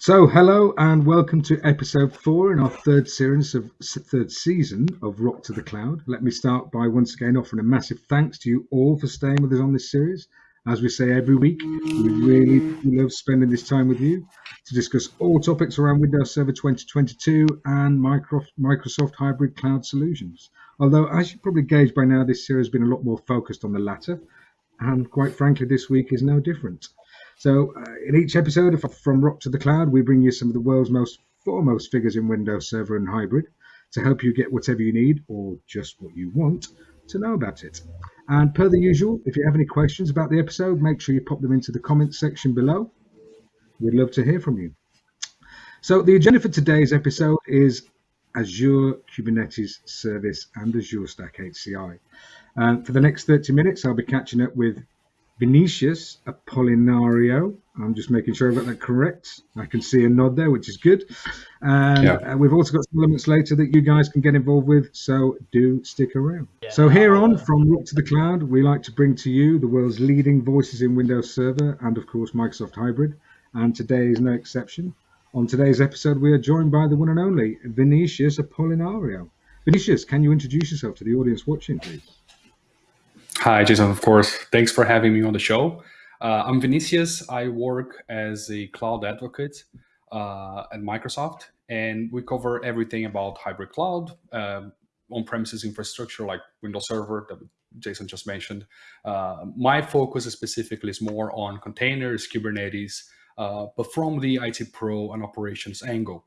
So, hello and welcome to episode four in our third series of third season of Rock to the Cloud. Let me start by once again offering a massive thanks to you all for staying with us on this series. As we say every week, we really love spending this time with you to discuss all topics around Windows Server 2022 and Microsoft hybrid cloud solutions. Although, as you probably gauge by now, this series has been a lot more focused on the latter, and quite frankly, this week is no different. So, uh, in each episode of From Rock to the Cloud, we bring you some of the world's most foremost figures in Windows Server and Hybrid to help you get whatever you need or just what you want to know about it. And per the usual, if you have any questions about the episode, make sure you pop them into the comments section below. We'd love to hear from you. So, the agenda for today's episode is Azure Kubernetes Service and Azure Stack HCI. Uh, for the next 30 minutes, I'll be catching up with Vinicius Apolinario. I'm just making sure I've got that correct. I can see a nod there, which is good. And yeah. uh, we've also got some elements later that you guys can get involved with, so do stick around. Yeah. So here on From Rock to the Cloud, we like to bring to you the world's leading voices in Windows Server and, of course, Microsoft Hybrid. And today is no exception. On today's episode, we are joined by the one and only Vinicius Apolinario. Vinicius, can you introduce yourself to the audience watching, please? Hi, Jason, of course. Thanks for having me on the show. Uh, I'm Vinicius. I work as a cloud advocate uh, at Microsoft, and we cover everything about hybrid cloud, uh, on-premises infrastructure like Windows Server that Jason just mentioned. Uh, my focus specifically is more on containers, Kubernetes, uh, but from the IT pro and operations angle.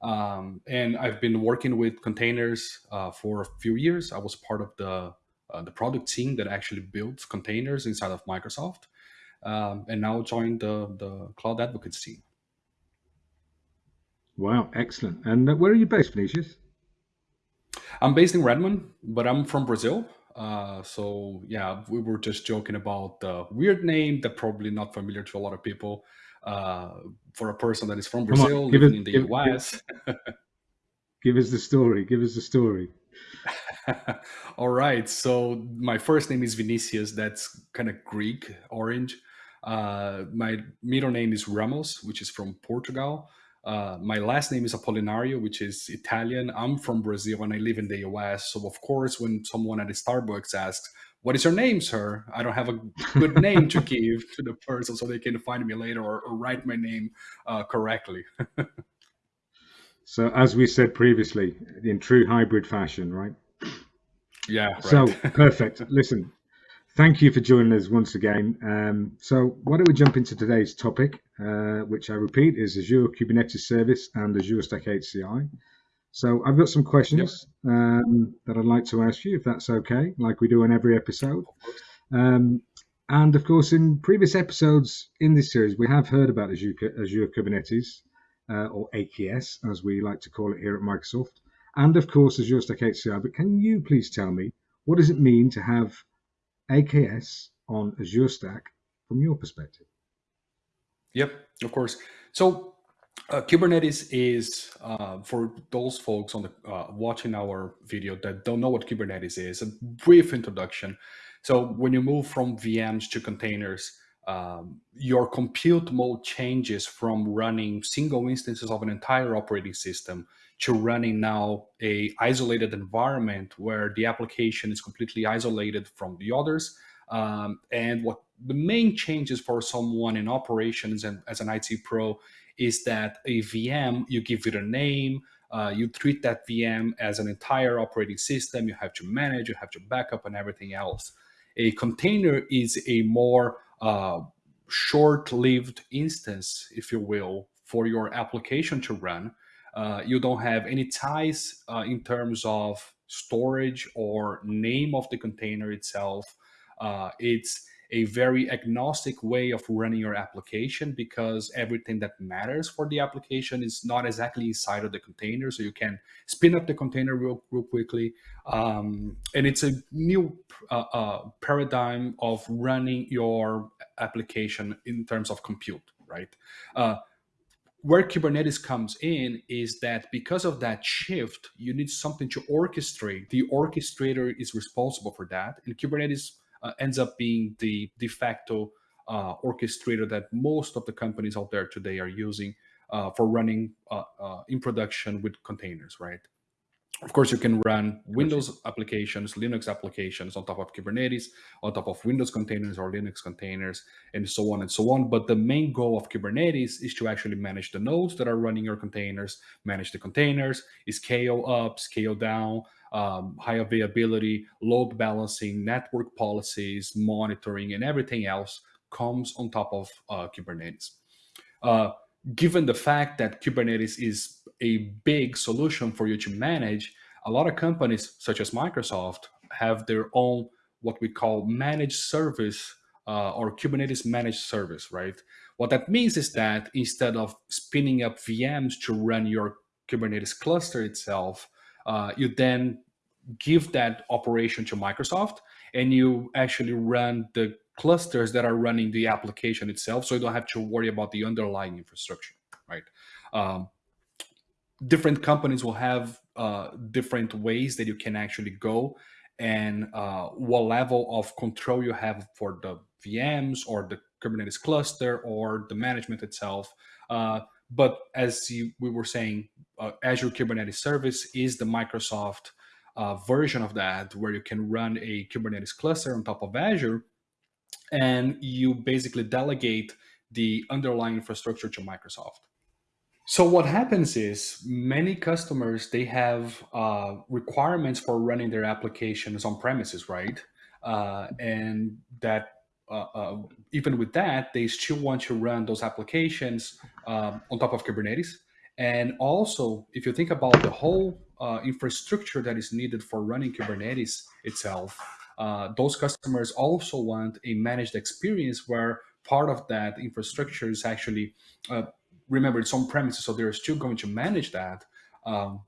Um, and I've been working with containers uh, for a few years. I was part of the uh, the product team that actually builds containers inside of Microsoft, um, and now joined the, the Cloud Advocates team. Wow, excellent. And uh, where are you based, Vinicius? I'm based in Redmond, but I'm from Brazil. Uh, so yeah, we were just joking about the weird name that probably not familiar to a lot of people. Uh, for a person that is from Brazil, living in the give, US. Give us the story. Give us the story. All right. So my first name is Vinicius. That's kind of Greek orange. Uh, my middle name is Ramos, which is from Portugal. Uh, my last name is Apolinario, which is Italian. I'm from Brazil and I live in the US. So, of course, when someone at Starbucks asks, What is your name, sir? I don't have a good name to give to the person so they can find me later or, or write my name uh, correctly. So, as we said previously, in true hybrid fashion, right? Yeah. Right. So, perfect. Listen, thank you for joining us once again. Um, so, why don't we jump into today's topic, uh, which I repeat is Azure Kubernetes Service and Azure Stack HCI. So, I've got some questions yep. um, that I'd like to ask you, if that's okay, like we do in every episode. Um, and of course, in previous episodes in this series, we have heard about Azure, Azure Kubernetes uh, or AKS, as we like to call it here at Microsoft, and of course Azure Stack HCI. But can you please tell me what does it mean to have AKS on Azure Stack from your perspective? Yep, of course. So uh, Kubernetes is uh, for those folks on the uh, watching our video that don't know what Kubernetes is. A brief introduction. So when you move from VMs to containers, um, your compute mode changes from running single instances of an entire operating system to running now a isolated environment where the application is completely isolated from the others. Um, and what the main changes for someone in operations and as an IT pro is that a VM, you give it a name, uh, you treat that VM as an entire operating system, you have to manage, you have to backup and everything else. A container is a more uh, short-lived instance, if you will, for your application to run. Uh, you don't have any ties uh, in terms of storage or name of the container itself. Uh, it's a very agnostic way of running your application because everything that matters for the application is not exactly inside of the container. So you can spin up the container real, real quickly. Um, and it's a new uh, uh, paradigm of running your application in terms of compute, right? Uh, where Kubernetes comes in is that because of that shift, you need something to orchestrate. The orchestrator is responsible for that. And Kubernetes uh, ends up being the de facto uh, orchestrator that most of the companies out there today are using uh, for running uh, uh, in production with containers, right? Of course, you can run Windows applications, Linux applications on top of Kubernetes, on top of Windows containers or Linux containers, and so on and so on. But the main goal of Kubernetes is to actually manage the nodes that are running your containers, manage the containers, scale up, scale down, um, high availability, load balancing, network policies, monitoring, and everything else comes on top of uh, Kubernetes. Uh, given the fact that Kubernetes is a big solution for you to manage, a lot of companies such as Microsoft have their own what we call managed service uh, or Kubernetes managed service, right? What that means is that instead of spinning up VMs to run your Kubernetes cluster itself, uh, you then give that operation to Microsoft and you actually run the clusters that are running the application itself so you don't have to worry about the underlying infrastructure right um, different companies will have uh, different ways that you can actually go and uh, what level of control you have for the VMs or the Kubernetes cluster or the management itself. Uh, but as you, we were saying, uh, Azure Kubernetes Service is the Microsoft uh, version of that, where you can run a Kubernetes cluster on top of Azure and you basically delegate the underlying infrastructure to Microsoft. So what happens is many customers they have uh, requirements for running their applications on premises, right? Uh, and that uh, uh even with that, they still want to run those applications um, on top of Kubernetes. And also, if you think about the whole uh, infrastructure that is needed for running Kubernetes itself, uh, those customers also want a managed experience where part of that infrastructure is actually, uh, remember, it's on premises, so they're still going to manage that, um,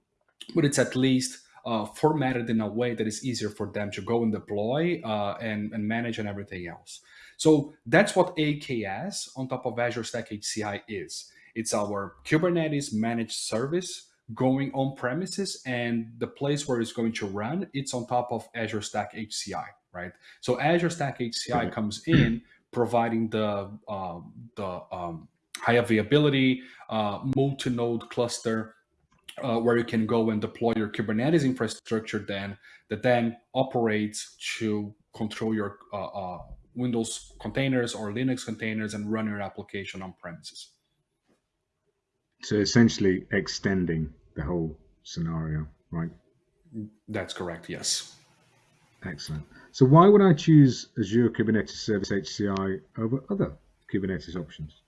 but it's at least uh, formatted in a way that is easier for them to go and deploy uh, and, and manage and everything else. So that's what AKS on top of Azure Stack HCI is. It's our Kubernetes managed service going on premises and the place where it's going to run, it's on top of Azure Stack HCI, right? So Azure Stack HCI comes in providing the, uh, the um, high availability uh, multi-node cluster uh, where you can go and deploy your Kubernetes infrastructure then that then operates to control your uh, uh, Windows containers or Linux containers and run your application on premises. So essentially extending the whole scenario, right? That's correct, yes. Excellent. So why would I choose Azure Kubernetes Service HCI over other Kubernetes options?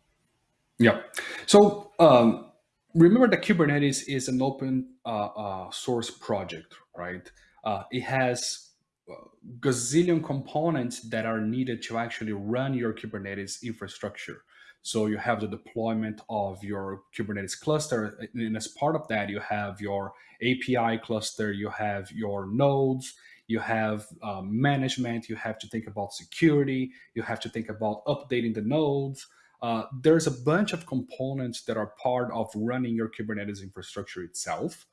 Yeah. So um, remember that Kubernetes is an open uh, uh, source project, right? Uh, it has uh, gazillion components that are needed to actually run your Kubernetes infrastructure. So you have the deployment of your Kubernetes cluster. And as part of that, you have your API cluster, you have your nodes, you have um, management, you have to think about security, you have to think about updating the nodes. Uh, there's a bunch of components that are part of running your Kubernetes infrastructure itself.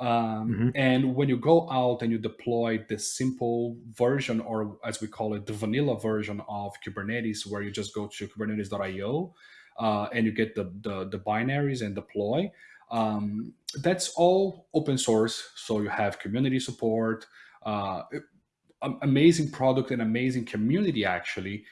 Um, mm-hmm. And when you go out and you deploy the simple version, or as we call it, the vanilla version of Kubernetes, where you just go to kubernetes.io uh, and you get the, the, the binaries and deploy, um, that's all open source. So you have community support, uh, amazing product and amazing community actually.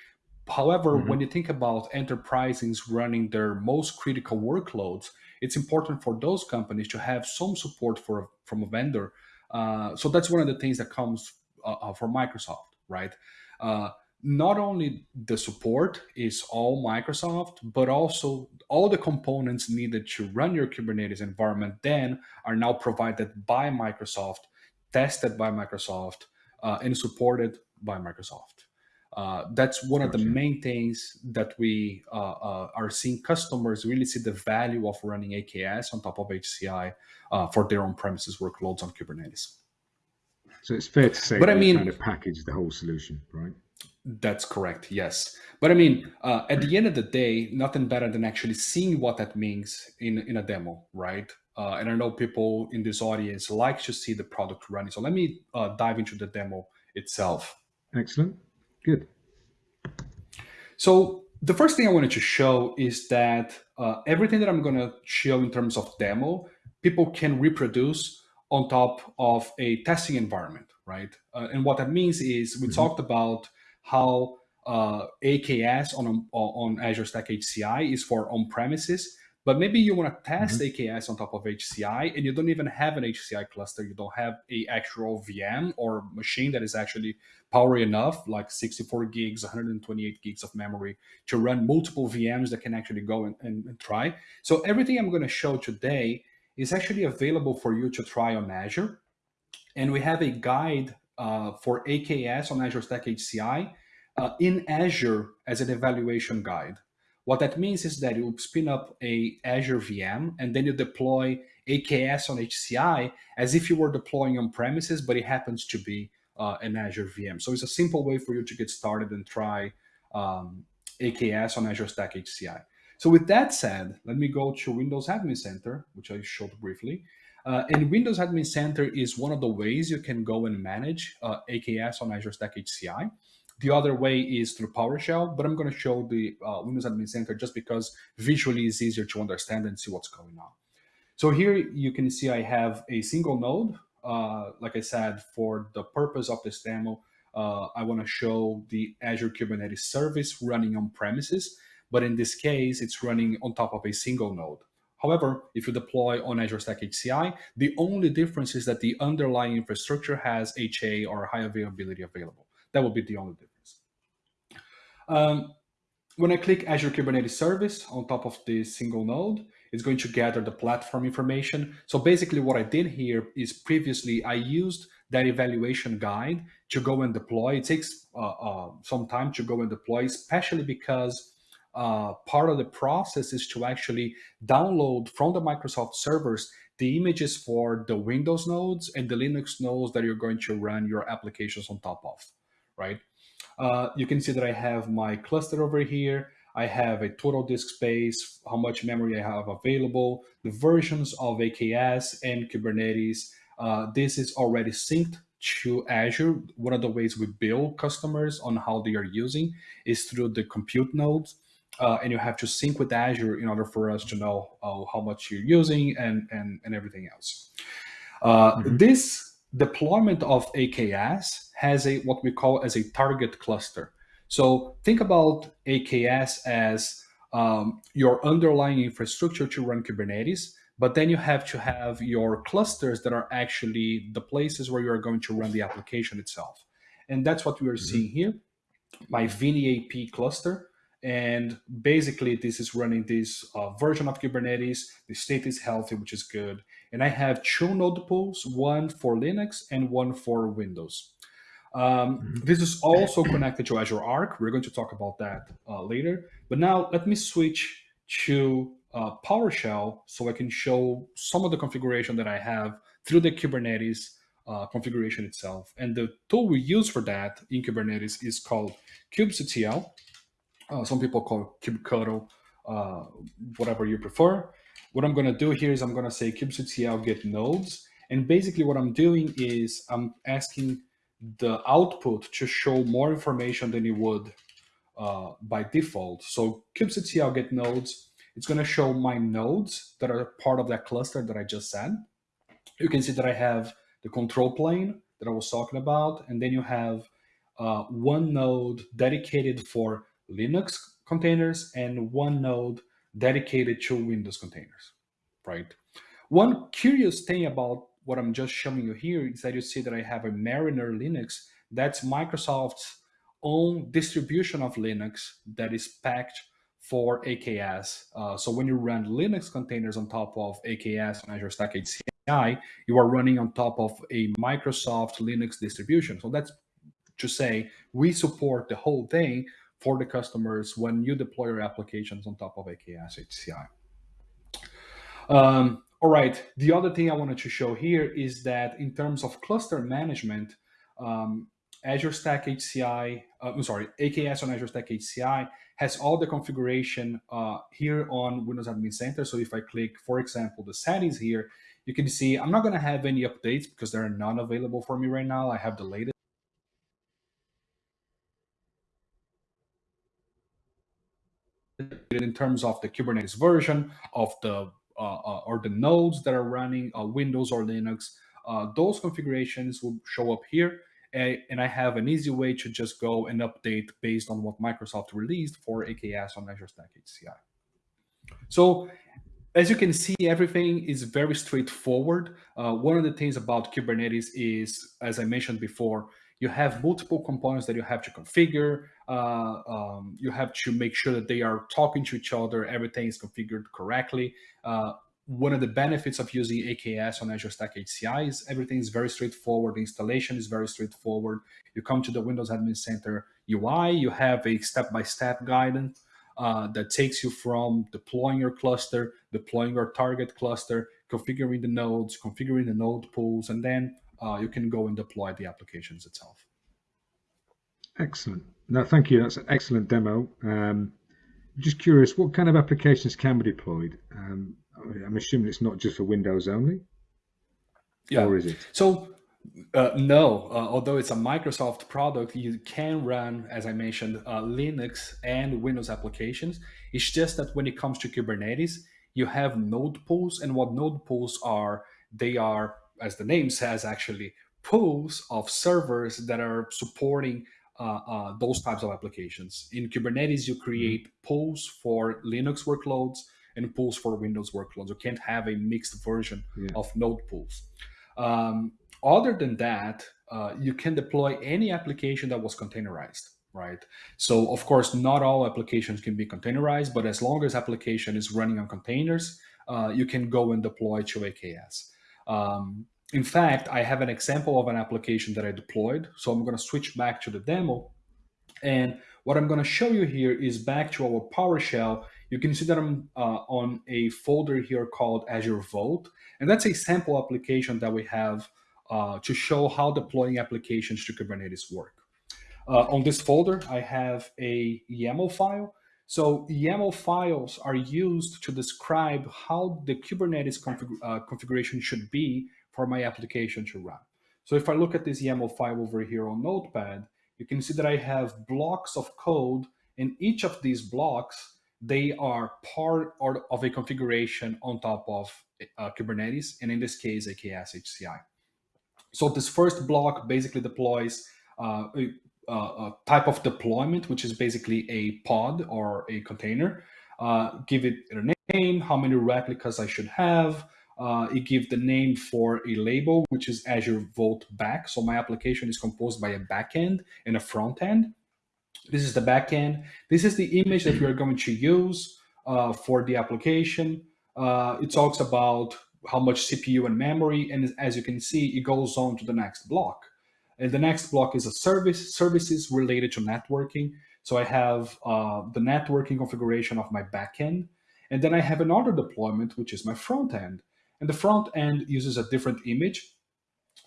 However, mm-hmm. when you think about enterprises running their most critical workloads, it's important for those companies to have some support for from a vendor. Uh, so that's one of the things that comes uh, uh for Microsoft, right? Uh, not only the support is all Microsoft, but also all the components needed to run your Kubernetes environment then are now provided by Microsoft, tested by Microsoft, uh, and supported by Microsoft. Uh, that's one of the main things that we uh, uh, are seeing customers really see the value of running AKS on top of HCI uh, for their on-premises workloads on Kubernetes. So it's fair to say, but I mean, kind of package the whole solution, right? That's correct. Yes, but I mean, uh, at the end of the day, nothing better than actually seeing what that means in in a demo, right? Uh, and I know people in this audience like to see the product running. So let me dive into the demo itself. Excellent. Good. So the first thing I wanted to show is that uh, everything that I'm going to show in terms of demo, people can reproduce on top of a testing environment, right? Uh, and what that means is we mm -hmm. talked about how uh, AKS on, on Azure Stack HCI is for on-premises, but maybe you want to test mm -hmm. AKS on top of HCI and you don't even have an HCI cluster. You don't have a actual VM or machine that is actually power enough, like 64 gigs, 128 gigs of memory to run multiple VMs that can actually go and, and, and try. So everything I'm going to show today is actually available for you to try on Azure. And we have a guide uh, for AKS on Azure Stack HCI uh, in Azure as an evaluation guide. What that means is that you spin up a Azure VM and then you deploy AKS on HCI as if you were deploying on premises, but it happens to be uh, an Azure VM. So it's a simple way for you to get started and try um, AKS on Azure Stack HCI. So with that said, let me go to Windows Admin Center, which I showed briefly. Uh, and Windows Admin Center is one of the ways you can go and manage uh, AKS on Azure Stack HCI. The other way is through PowerShell, but I'm going to show the uh, Windows Admin Center just because visually it's easier to understand and see what's going on. So here you can see I have a single node. Uh, like I said, for the purpose of this demo, uh, I want to show the Azure Kubernetes service running on premises, but in this case, it's running on top of a single node. However, if you deploy on Azure Stack HCI, the only difference is that the underlying infrastructure has HA or high availability available. That would be the only difference. Um, when I click Azure Kubernetes Service on top of this single node, it's going to gather the platform information. So basically what I did here is previously I used that evaluation guide to go and deploy. It takes uh, uh, some time to go and deploy, especially because uh, part of the process is to actually download from the Microsoft servers the images for the Windows nodes and the Linux nodes that you're going to run your applications on top of right? Uh, you can see that I have my cluster over here. I have a total disk space, how much memory I have available, the versions of AKS and Kubernetes. Uh, this is already synced to Azure. One of the ways we bill customers on how they are using is through the compute nodes. Uh, and you have to sync with Azure in order for us to know uh, how much you're using and, and, and everything else. Mm -hmm. This deployment of AKS has a what we call as a target cluster. So think about AKS as um, your underlying infrastructure to run Kubernetes, but then you have to have your clusters that are actually the places where you're going to run the application itself. And that's what we are mm -hmm. seeing here. My VNAP cluster and basically, this is running this uh, version of Kubernetes. The state is healthy, which is good. And I have two node pools, one for Linux and one for Windows. Um, mm -hmm. This is also connected to Azure Arc. We're going to talk about that uh, later. But now let me switch to uh, PowerShell so I can show some of the configuration that I have through the Kubernetes uh, configuration itself. And the tool we use for that in Kubernetes is called kubectl. Uh, some people call kubectl, uh, whatever you prefer. What I'm going to do here is I'm going to say kubectl get nodes. And basically what I'm doing is I'm asking the output to show more information than it would uh, by default. So kubectl get nodes, it's going to show my nodes that are part of that cluster that I just said. You can see that I have the control plane that I was talking about, and then you have uh, one node dedicated for Linux containers and one node dedicated to Windows containers, right? One curious thing about what I'm just showing you here is that you see that I have a Mariner Linux. That's Microsoft's own distribution of Linux that is packed for AKS. Uh, so when you run Linux containers on top of AKS on Azure Stack HCI, you are running on top of a Microsoft Linux distribution. So that's to say we support the whole thing for the customers when you deploy your applications on top of AKS HCI. Um, all right, the other thing I wanted to show here is that in terms of cluster management, um, Azure Stack HCI, uh, I'm sorry, AKS on Azure Stack HCI has all the configuration uh, here on Windows Admin Center. So if I click, for example, the settings here, you can see I'm not going to have any updates because there are none available for me right now. I have the latest in terms of the Kubernetes version of the uh, uh, or the nodes that are running uh, Windows or Linux. Uh, those configurations will show up here, and, I have an easy way to just go and update based on what Microsoft released for AKS on Azure Stack HCI. So as you can see, everything is very straightforward. Uh, one of the things about Kubernetes is, as I mentioned before, you have multiple components that you have to configure. Uh, um, you have to make sure that they are talking to each other. Everything is configured correctly. Uh, one of the benefits of using AKS on Azure Stack HCI is everything is very straightforward. The installation is very straightforward. You come to the Windows Admin Center UI, you have a step-by-step -step guidance uh, that takes you from deploying your cluster, deploying your target cluster, configuring the nodes, configuring the node pools, and then uh, you can go and deploy the applications itself. Excellent. No, thank you. That's an excellent demo. Um, just curious, what kind of applications can be deployed? Um, I'm assuming it's not just for Windows only. Yeah. Or is it? So uh, no, uh, although it's a Microsoft product, you can run, as I mentioned, uh, Linux and Windows applications. It's just that when it comes to Kubernetes, you have node pools, and what node pools are, they are, as the name says, actually pools of servers that are supporting those types of applications. In Kubernetes, you mm-hmm. create pools for Linux workloads and pools for Windows workloads. You can't have a mixed version yeah. of node pools. Um, other than that, uh, you can deploy any application that was containerized, right? So of course, not all applications can be containerized, but as long as application is running on containers, uh, you can go and deploy to AKS. Um, in fact, I have an example of an application that I deployed. So I'm going to switch back to the demo. And what I'm going to show you here is back to our PowerShell. You can see that I'm uh, on a folder here called Azure Vote. And that's a sample application that we have uh, to show how deploying applications to Kubernetes work. Uh, on this folder, I have a YAML file. So YAML files are used to describe how the Kubernetes config uh, configuration should be for my application to run. So if I look at this YAML file over here on Notepad, you can see that I have blocks of code and each of these blocks, they are part of a configuration on top of uh, Kubernetes, and in this case, AKS HCI. So this first block basically deploys uh, a, a, type of deployment, which is basically a pod or a container. Uh, give it a name, how many replicas I should have. Uh, it gives the name for a label, which is Azure Vote Back. So my application is composed by a backend and a front end. This is the backend. This is the image that we are going to use uh, for the application. Uh, it talks about how much CPU and memory. And as you can see, it goes on to the next block. And the next block is a service, services related to networking. So I have uh, the networking configuration of my backend. And then I have another deployment, which is my front end. And the front end uses a different image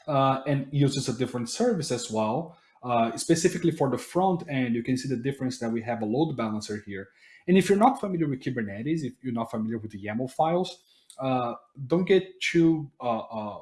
uh, and uses a different service as well. Uh, specifically for the front end, you can see the difference that we have a load balancer here. And if you're not familiar with Kubernetes, if you're not familiar with the YAML files, uh, don't get too uh, uh,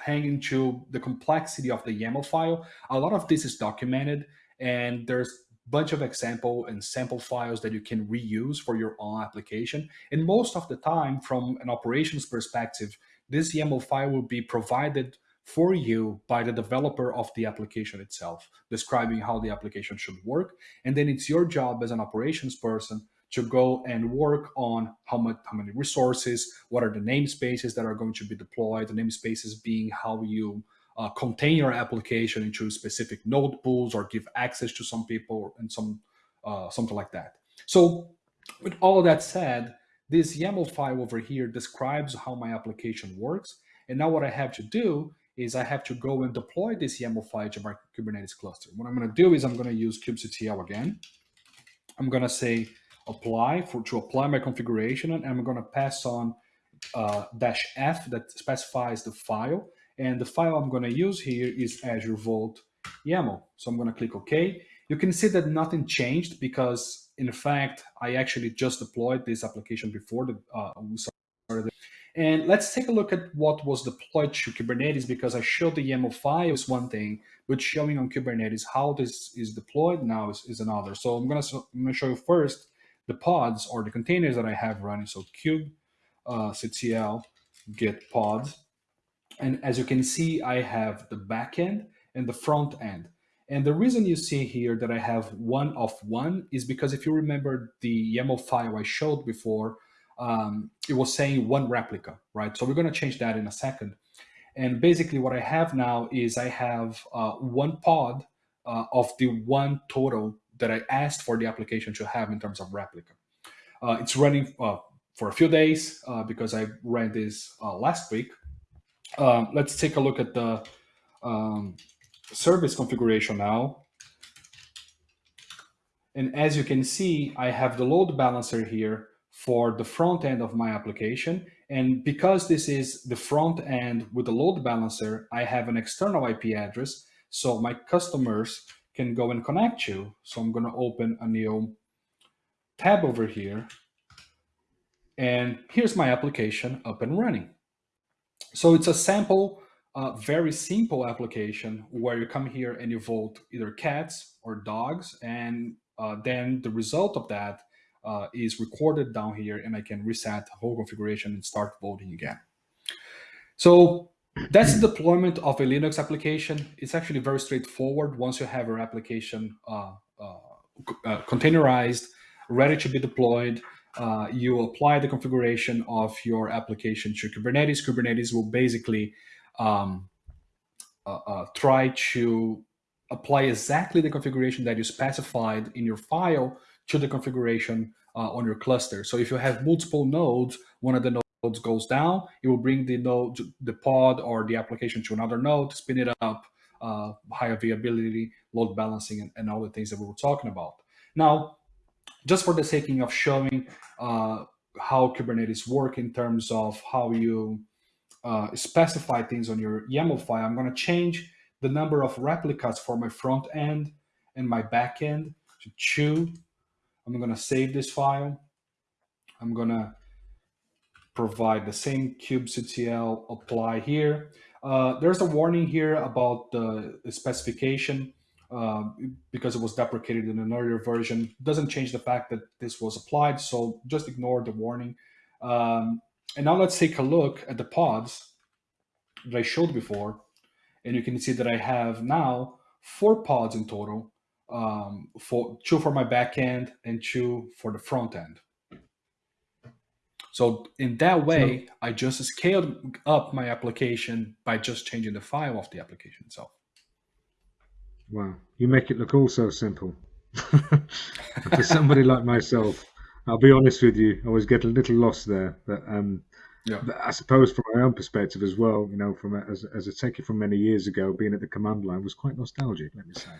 hanging to the complexity of the YAML file. A lot of this is documented and there's bunch of example and sample files that you can reuse for your own application. And most of the time from an operations perspective, this YAML file will be provided for you by the developer of the application itself, describing how the application should work. And then it's your job as an operations person to go and work on how much how many resources what are the namespaces that are going to be deployed the namespaces being how you uh, contain your application into specific node pools or give access to some people and some uh, something like that so with all that said this YAML file over here describes how my application works and now what I have to do is I have to go and deploy this YAML file to my Kubernetes cluster. What I'm going to do is I'm going to use kubectl again. I'm going to say apply for to apply my configuration and I'm going to pass on uh, dash F that specifies the file. And the file I'm going to use here is Azure Vote YAML. So I'm going to click OK. You can see that nothing changed because in fact, I actually just deployed this application before the, uh, started. And let's take a look at what was deployed to Kubernetes because I showed the YAML file is one thing, but showing on Kubernetes how this is deployed now is, is another. So I'm going to show you first the pods or the containers that I have running. So kube uh, CTL get pods. And as you can see, I have the backend and the front end. And the reason you see here that I have one of one is because if you remember the YAML file I showed before, um, it was saying one replica, right? So we're going to change that in a second. And basically what I have now is I have uh, one pod uh, of the one total that I asked for the application to have in terms of replica. Uh, it's running uh, for a few days uh, because I ran this uh, last week. Um, let's take a look at the um, service configuration now. And as you can see, I have the load balancer here for the front end of my application. And because this is the front end with the load balancer, I have an external IP address. So my customers can go and connect you. So I'm going to open a new tab over here. And here's my application up and running. So it's a sample, uh, very simple application where you come here and you vote either cats or dogs. And uh, then the result of that uh, is recorded down here and I can reset the whole configuration and start voting again. So that's the deployment of a Linux application. It's actually very straightforward. Once you have your application uh, uh, uh, containerized, ready to be deployed, uh, you apply the configuration of your application to Kubernetes. Kubernetes will basically um, uh, uh, try to apply exactly the configuration that you specified in your file to the configuration on your cluster. So if you have multiple nodes, one of the nodes nodes goes down, it will bring the node, the pod or the application to another node, spin it up, uh, high availability, load balancing, and, and all the things that we were talking about. Now, just for the sake of showing uh, how Kubernetes work in terms of how you uh, specify things on your YAML file, I'm going to change the number of replicas for my front end and my back end to two. I'm going to save this file. I'm going to provide the same kubectl apply here. Uh, there's a warning here about the specification uh, because it was deprecated in an earlier version. Doesn't change the fact that this was applied, so just ignore the warning. Um, and now let's take a look at the pods that I showed before. And you can see that I have now four pods in total, um, for two for my backend and two for the front end. So in that way, so, I just scaled up my application by just changing the file of the application itself. Wow, you make it look all so simple. For somebody like myself, I'll be honest with you, I always get a little lost there. But, um, yeah. but I suppose from my own perspective as well, you know, from a, as, as a techie from many years ago, being at the command line was quite nostalgic, let me say.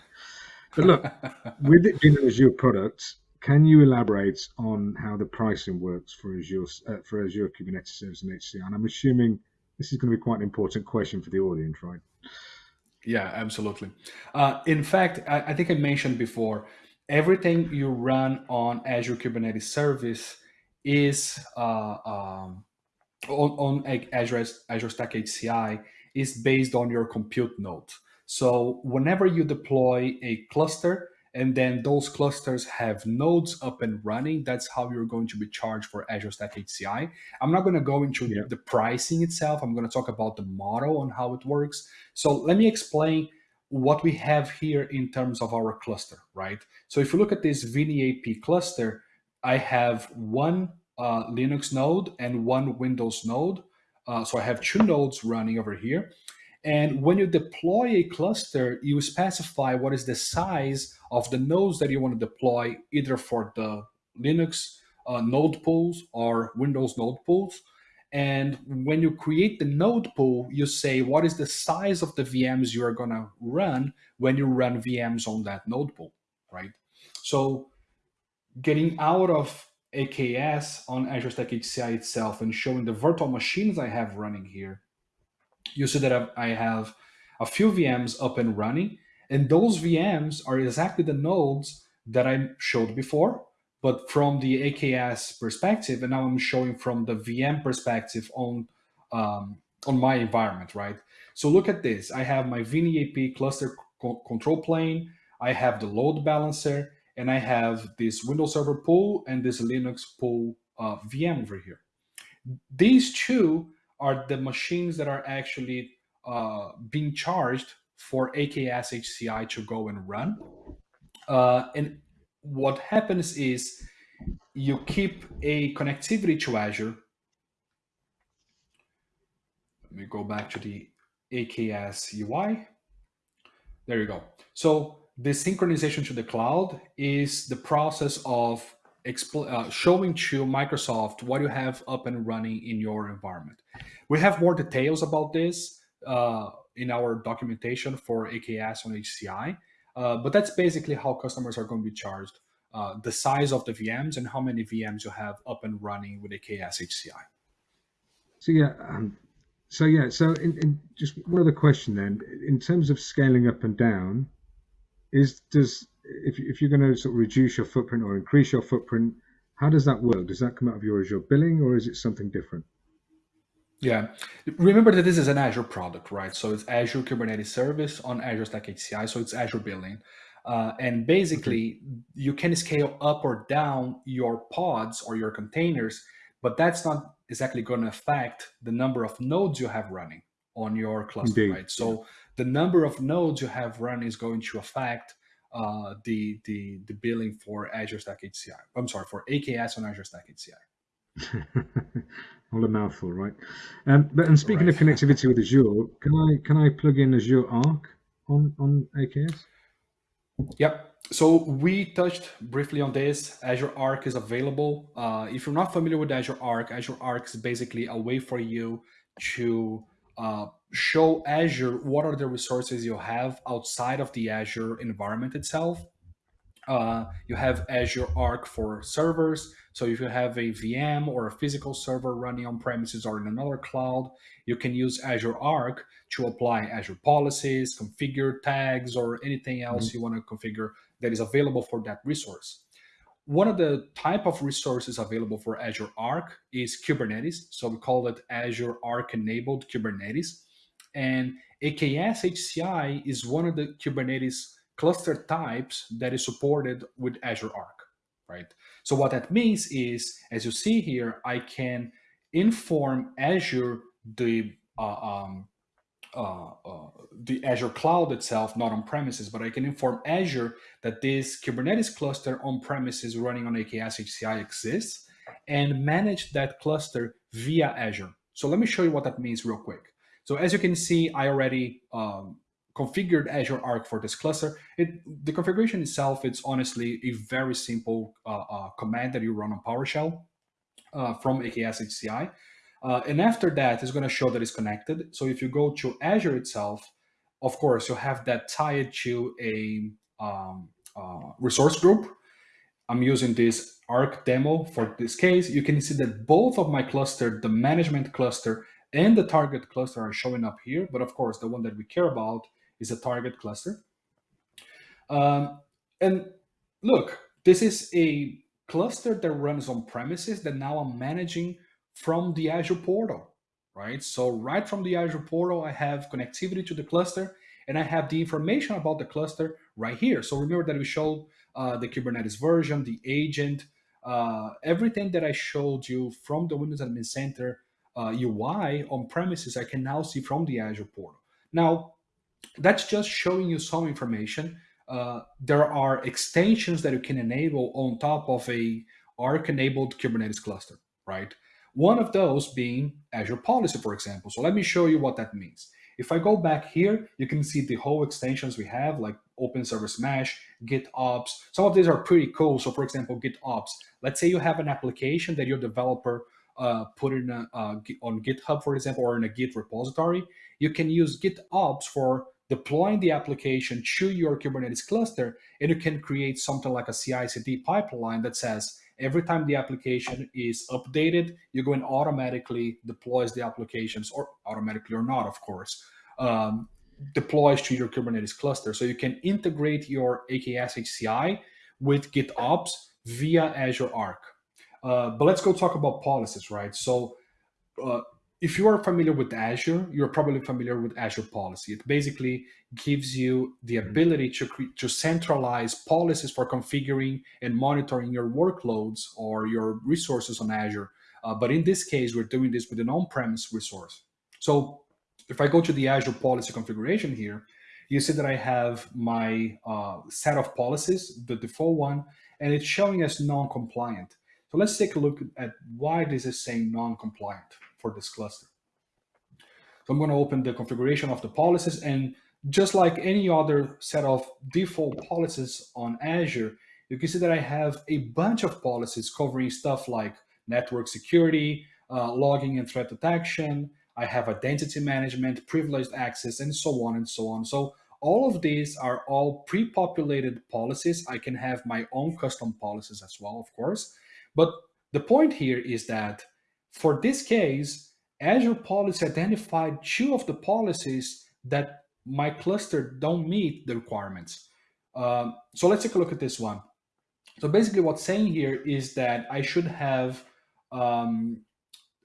But look, with it being an Azure product, can you elaborate on how the pricing works for Azure uh, for Azure Kubernetes Service and HCI? And I'm assuming this is going to be quite an important question for the audience, right? Yeah, absolutely. Uh, in fact, I, I, think I mentioned before, everything you run on Azure Kubernetes Service is uh, um, on, on Azure, Azure Stack HCI is based on your compute node. So whenever you deploy a cluster, and then those clusters have nodes up and running. That's how you're going to be charged for Azure Stack HCI. I'm not going to go into yeah. the pricing itself. I'm going to talk about the model on how it works. So let me explain what we have here in terms of our cluster, right? So if you look at this VNAP cluster, I have one uh, Linux node and one Windows node. Uh, so I have two nodes running over here. And when you deploy a cluster, you specify what is the size of the nodes that you want to deploy, either for the Linux uh, node pools or Windows node pools. And when you create the node pool, you say what is the size of the VMs you are going to run when you run VMs on that node pool, right? So getting out of AKS on Azure Stack HCI itself and showing the virtual machines I have running here, you see that I have a few VMs up and running and those VMs are exactly the nodes that I showed before, but from the AKS perspective, and now I'm showing from the VM perspective on, um, on my environment, right? So look at this. I have my VNAP cluster co control plane. I have the load balancer, and I have this Windows Server pool and this Linux pool uh, VM over here. These two are the machines that are actually uh, being charged for AKS HCI to go and run. Uh, and what happens is you keep a connectivity to Azure. Let me go back to the AKS UI. There you go. So the synchronization to the cloud is the process of uh, showing to Microsoft what you have up and running in your environment. We have more details about this uh, in our documentation for AKS on HCI, uh, but that's basically how customers are going to be charged, uh, the size of the VMs and how many VMs you have up and running with AKS HCI. So yeah, um, so yeah, so in, in just one other question then, in terms of scaling up and down, is does if, if you're going to sort of reduce your footprint or increase your footprint, how does that work? Does that come out of your Azure billing or is it something different? Yeah, remember that this is an Azure product, right? So it's Azure Kubernetes Service on Azure Stack HCI, so it's Azure billing. Uh, and basically, okay. you can scale up or down your pods or your containers, but that's not exactly going to affect the number of nodes you have running on your cluster, Indeed. right? So yeah. the number of nodes you have running is going to affect uh, the the the billing for Azure Stack HCI. I'm sorry for AKS on Azure Stack HCI. All a mouthful, right? Um, but and speaking right. of connectivity with Azure, can I can I plug in Azure Arc on on AKS? Yep. So we touched briefly on this. Azure Arc is available. Uh, if you're not familiar with Azure Arc, Azure Arc is basically a way for you to uh, show Azure what are the resources you have outside of the Azure environment itself. Uh, you have Azure Arc for servers. So if you have a VM or a physical server running on premises or in another cloud, you can use Azure Arc to apply Azure policies, configure tags, or anything else mm -hmm. you want to configure that is available for that resource. One of the type of resources available for Azure Arc is Kubernetes. So we call it Azure Arc enabled Kubernetes. And AKS HCI is one of the Kubernetes cluster types that is supported with Azure Arc, right? So what that means is, as you see here, I can inform Azure the uh, um, uh, uh, the Azure cloud itself, not on premises, but I can inform Azure that this Kubernetes cluster on premises running on AKS HCI exists and manage that cluster via Azure. So let me show you what that means real quick. So as you can see, I already um, configured Azure Arc for this cluster. It, the configuration itself, it's honestly a very simple uh, uh command that you run on PowerShell uh, from AKS HCI. Uh, and after that, it's going to show that it's connected. So if you go to Azure itself, of course, you have that tied to a um, uh, resource group. I'm using this Arc demo for this case. You can see that both of my cluster, the management cluster and the target cluster are showing up here. But of course, the one that we care about is a target cluster. Um, and look, this is a cluster that runs on premises that now I'm managing from the Azure portal, right? So right from the Azure portal, I have connectivity to the cluster and I have the information about the cluster right here. So remember that we showed uh, the Kubernetes version, the agent, uh, everything that I showed you from the Windows Admin Center uh, UI on premises, I can now see from the Azure portal. Now, that's just showing you some information. Uh, there are extensions that you can enable on top of a Arc-enabled Kubernetes cluster, right? One of those being Azure Policy, for example. So let me show you what that means. If I go back here, you can see the whole extensions we have, like Open Service Mesh, GitOps. Some of these are pretty cool. So for example, GitOps. Let's say you have an application that your developer uh, put in a, uh, on GitHub, for example, or in a Git repository. You can use GitOps for deploying the application to your Kubernetes cluster, and you can create something like a CI/CD pipeline that says, every time the application is updated, you go and automatically deploys the applications, or automatically or not, of course, um, deploys to your Kubernetes cluster. So you can integrate your AKS HCI with GitOps via Azure Arc. Uh, but let's go talk about policies, right? So uh, if you are familiar with Azure, you're probably familiar with Azure Policy. It basically gives you the mm-hmm. ability to, to centralize policies for configuring and monitoring your workloads or your resources on Azure. Uh, but in this case, we're doing this with an on-premise resource. So if I go to the Azure policy configuration here, you see that I have my uh, set of policies, the default one, and it's showing as non-compliant. So let's take a look at why this is saying non-compliant for this cluster. So I'm going to open the configuration of the policies and just like any other set of default policies on Azure, you can see that I have a bunch of policies covering stuff like network security, uh, logging and threat detection. I have identity management, privileged access, and so on and so on. So all of these are all pre-populated policies. I can have my own custom policies as well, of course. But the point here is that for this case, Azure Policy identified two of the policies that my cluster don't meet the requirements. Um, so let's take a look at this one. So basically what's saying here is that I should have um,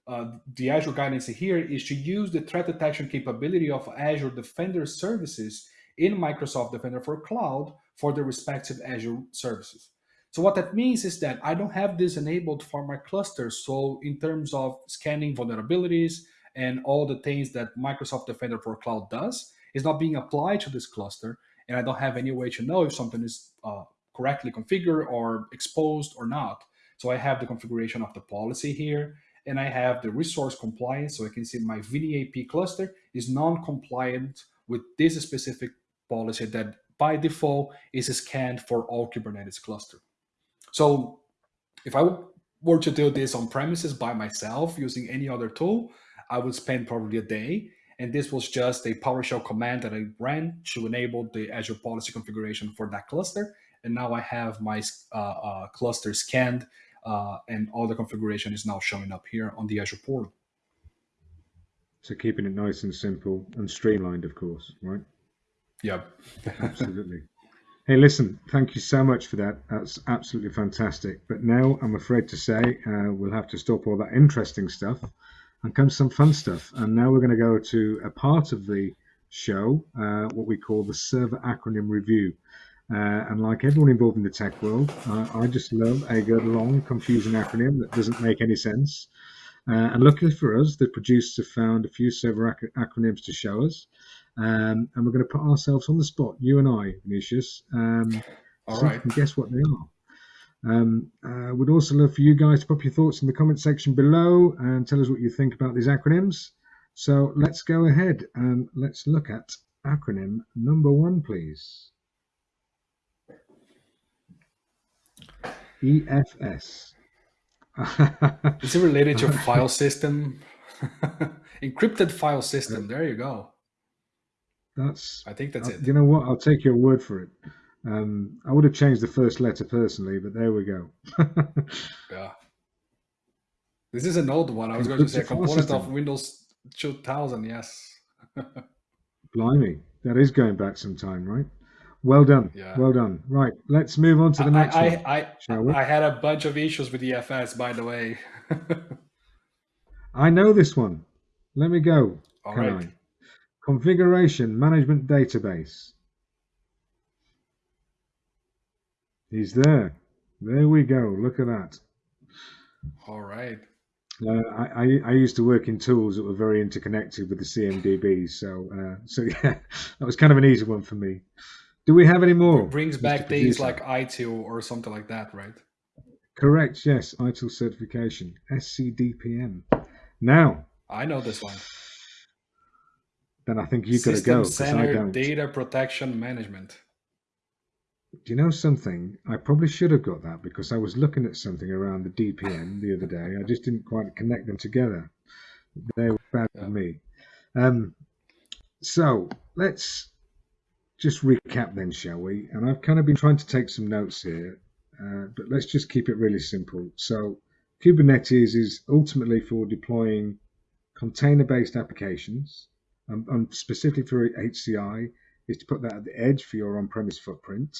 uh, the Azure guidance here is to use the threat detection capability of Azure Defender services in Microsoft Defender for Cloud for the respective Azure services. So what that means is that I don't have this enabled for my cluster. So in terms of scanning vulnerabilities and all the things that Microsoft Defender for Cloud does, is not being applied to this cluster. And I don't have any way to know if something is uh, correctly configured or exposed or not. So I have the configuration of the policy here, and I have the resource compliance. So I can see my VNAP cluster is non-compliant with this specific policy that by default is scanned for all Kubernetes cluster. So if I were to do this on premises by myself using any other tool, I would spend probably a day. And this was just a PowerShell command that I ran to enable the Azure policy configuration for that cluster. And now I have my uh, uh, cluster scanned uh, and all the configuration is now showing up here on the Azure portal. So keeping it nice and simple and streamlined, of course, right? Yeah. Absolutely. Hey, listen, thank you so much for that. That's absolutely fantastic. But now I'm afraid to say uh, we'll have to stop all that interesting stuff and come some fun stuff. And now we're going to go to a part of the show, uh, what we call the server acronym review. Uh, and like everyone involved in the tech world, I just love a good long, confusing acronym that doesn't make any sense. Uh, and luckily for us, the producers have found a few server ac acronyms to show us. Um, and we're going to put ourselves on the spot, you and I, Vinicius. Um, All so right. guess what they are. Um, uh, would also love for you guys to pop your thoughts in the comment section below and tell us what you think about these acronyms. So let's go ahead and let's look at acronym number one, please. EFS. Is it related to file system? Encrypted file system. There you go. That's. I think that's uh, it. You know what? I'll take your word for it. Um, I would have changed the first letter personally, but there we go. yeah. This is an old one. I was going to say a component system. of Windows 2000. Yes. Blimey, that is going back some time, right? Well done. Yeah. Well done. Right, let's move on to the next I, one. I, I, I had a bunch of issues with EFS, by the way. I know this one. Let me go. All right. Configuration Management Database. He's there. There we go. Look at that. All right. Uh, I, I, used to work in tools that were very interconnected with the CMDB, so uh, so yeah, that was kind of an easy one for me. Do we have any more? It brings Mr. back things like ITIL or something like that, right? Correct. Yes, ITIL certification, SCDPM. Now, I know this one then I think you've got to go. Data protection management. Do you know something? I probably should have got that because I was looking at something around the DPM the other day. I just didn't quite connect them together. They were bad yeah. for me. Um, so let's just recap then, shall we? And I've kind of been trying to take some notes here, uh, but let's just keep it really simple. So Kubernetes is ultimately for deploying container-based applications um, and specifically for HCI, is to put that at the edge for your on-premise footprint.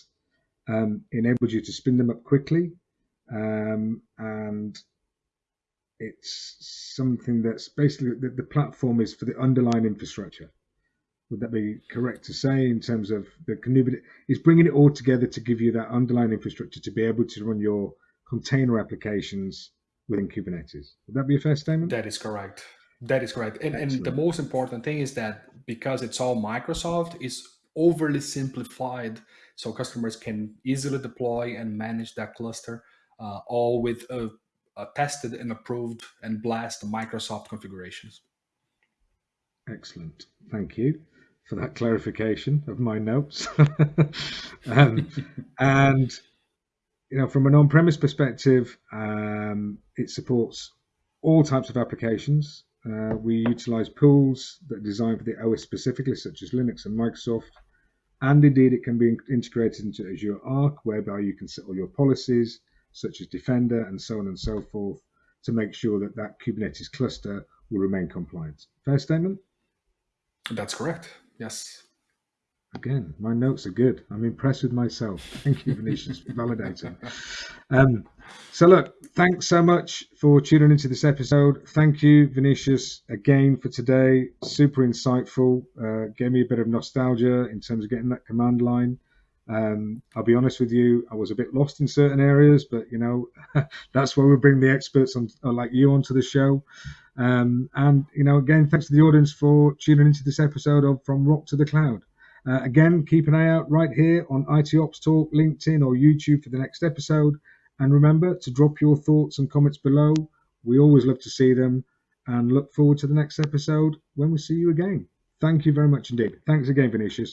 Um, enables you to spin them up quickly, um, and it's something that's basically the, the platform is for the underlying infrastructure. Would that be correct to say in terms of the Kubernetes? It's bringing it all together to give you that underlying infrastructure to be able to run your container applications within Kubernetes. Would that be a fair statement? That is correct. That is correct. And, and the most important thing is that because it's all Microsoft, it's overly simplified so customers can easily deploy and manage that cluster uh, all with a, a tested and approved and blast Microsoft configurations. Excellent. Thank you for that clarification of my notes. um, and you know, from an on-premise perspective, um, it supports all types of applications. Uh, we utilize pools that are designed for the OS specifically, such as Linux and Microsoft. And indeed, it can be integrated into Azure Arc, whereby you can set all your policies, such as Defender and so on and so forth, to make sure that that Kubernetes cluster will remain compliant. Fair statement? That's correct. Yes. Again, my notes are good. I'm impressed with myself. Thank you, Vinicius, for validating. Um, so, look, thanks so much for tuning into this episode. Thank you, Vinicius, again for today. Super insightful. Uh, gave me a bit of nostalgia in terms of getting that command line. Um, I'll be honest with you, I was a bit lost in certain areas, but you know, that's why we bring the experts on, uh, like you onto the show. Um, and you know, again, thanks to the audience for tuning into this episode of From Rock to the Cloud. Uh, again, keep an eye out right here on IT Ops Talk, LinkedIn, or YouTube for the next episode. And remember to drop your thoughts and comments below. We always love to see them and look forward to the next episode when we see you again. Thank you very much indeed. Thanks again, Vinicius.